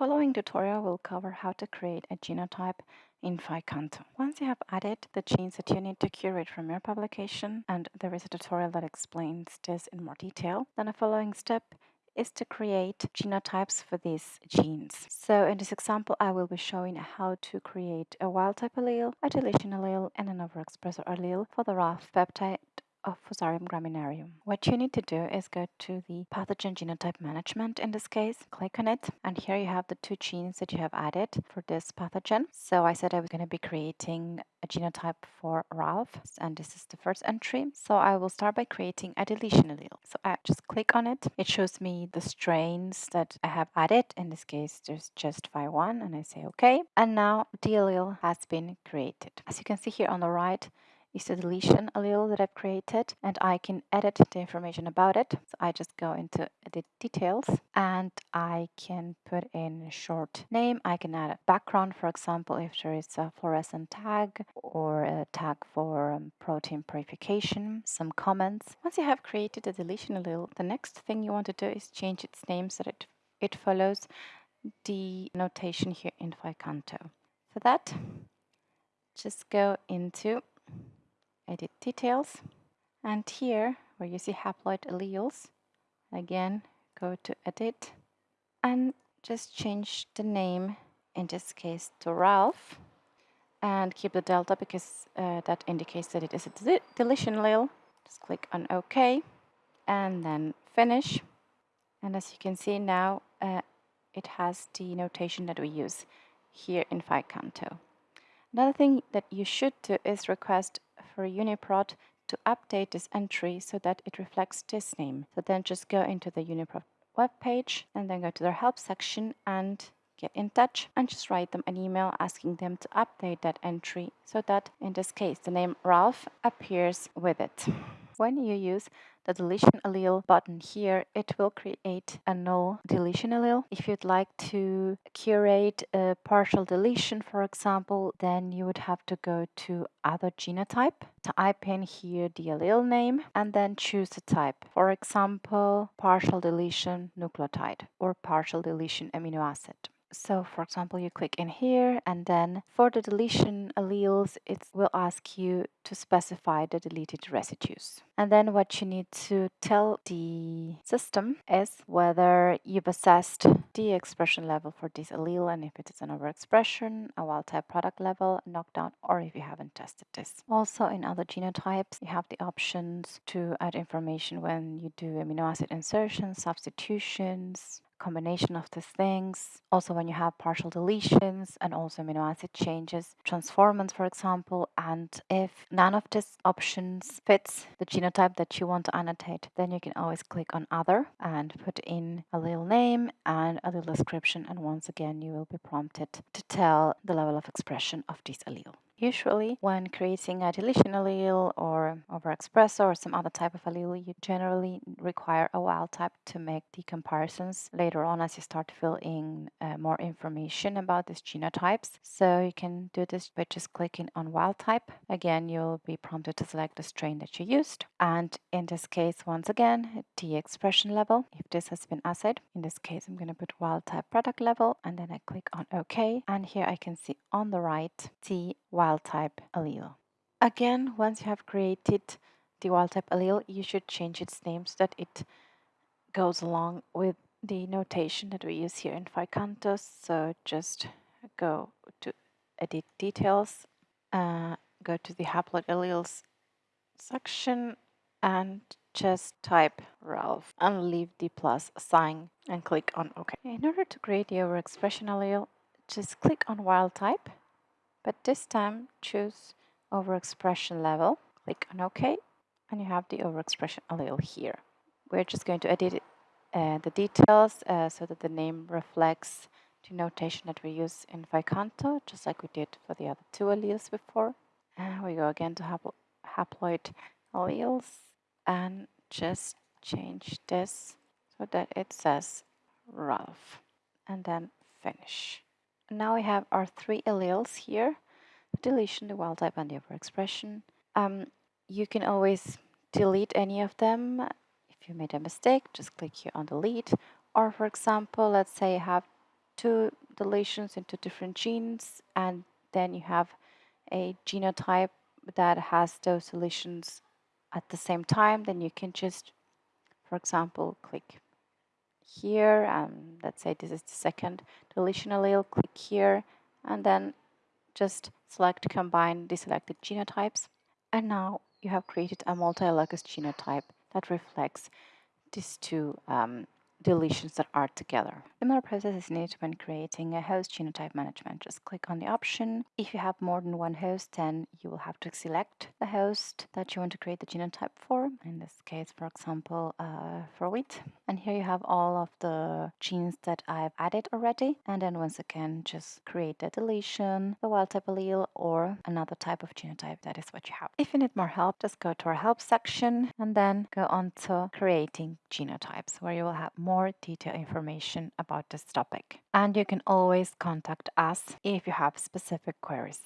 following tutorial will cover how to create a genotype in PHI-Canto. Once you have added the genes that you need to curate from your publication, and there is a tutorial that explains this in more detail, then the following step is to create genotypes for these genes. So in this example, I will be showing how to create a wild-type allele, a deletion allele, and an overexpressor allele for the RAF peptide Oh, of Fusarium graminearum. What you need to do is go to the pathogen genotype management in this case, click on it, and here you have the two genes that you have added for this pathogen. So I said I was going to be creating a genotype for Ralph, and this is the first entry. So I will start by creating a deletion allele. So I just click on it. It shows me the strains that I have added. In this case, there's just Phy1, and I say OK. And now the allele has been created. As you can see here on the right, is the deletion allele that I've created and I can edit the information about it. So I just go into edit details and I can put in a short name. I can add a background, for example, if there is a fluorescent tag or a tag for um, protein purification, some comments. Once you have created a deletion allele, the next thing you want to do is change its name so that it follows the notation here in PHI-Canto. For that, just go into edit details. And here where you see haploid alleles again go to edit. And just change the name in this case to Ralph. And keep the delta because uh, that indicates that it is a de deletion allele. Just click on OK. And then finish. And as you can see now uh, it has the notation that we use here in PHI-Canto. Another thing that you should do is request for UniProt to update this entry so that it reflects this name. So then just go into the UniProt web page and then go to their help section and get in touch and just write them an email asking them to update that entry so that in this case the name Ralph appears with it. When you use the deletion allele button here, it will create a null deletion allele. If you'd like to curate a partial deletion, for example, then you would have to go to other genotype, type in here the allele name, and then choose the type. For example, partial deletion nucleotide or partial deletion amino acid. So for example, you click in here and then for the deletion alleles, it will ask you to specify the deleted residues. And then what you need to tell the system is whether you've assessed the expression level for this allele and if it is an overexpression, a wild type product level, knockdown, or if you haven't tested this. Also in other genotypes, you have the options to add information when you do amino acid insertions, substitutions, combination of these things. Also when you have partial deletions and also amino acid changes, transformants for example, and if none of these options fits the genotype that you want to annotate, then you can always click on other and put in a little name and a little description and once again you will be prompted to tell the level of expression of this allele. Usually, when creating a deletion allele or overexpressor or some other type of allele, you generally require a wild type to make the comparisons later on as you start to fill in uh, more information about these genotypes. So you can do this by just clicking on wild type. Again, you'll be prompted to select the strain that you used. And in this case, once again, the expression level, if this has been assayed. In this case, I'm going to put wild type product level and then I click on OK. And here I can see on the right the wild type allele. Again, once you have created the wild type allele, you should change its name so that it goes along with the notation that we use here in PHI-Canto. So just go to edit details, uh, go to the haploid alleles section and just type Ralph and leave the plus sign and click on OK. In order to create the overexpression allele, just click on wild type but this time choose overexpression level, click on OK, and you have the overexpression allele here. We're just going to edit uh, the details uh, so that the name reflects the notation that we use in PHI-Canto, just like we did for the other two alleles before. And we go again to haplo haploid alleles and just change this so that it says Ralph and then finish. Now we have our three alleles here, deletion, the wild type, and the overexpression. Um, you can always delete any of them. If you made a mistake, just click here on delete. Or for example, let's say you have two deletions into different genes and then you have a genotype that has those deletions at the same time, then you can just, for example, click here and let's say this is the second deletion allele, click here and then just select combine the selected genotypes. And now you have created a multi-locus genotype that reflects these two um, deletions that are together. Similar process is needed when creating a host genotype management. Just click on the option. If you have more than one host, then you will have to select the host that you want to create the genotype for. In this case, for example, uh, for wheat. And here you have all of the genes that I've added already. And then once again, just create the deletion, the wild type allele, or another type of genotype. That is what you have. If you need more help, just go to our help section and then go on to creating genotypes, where you will have more more detailed information about this topic. And you can always contact us if you have specific queries.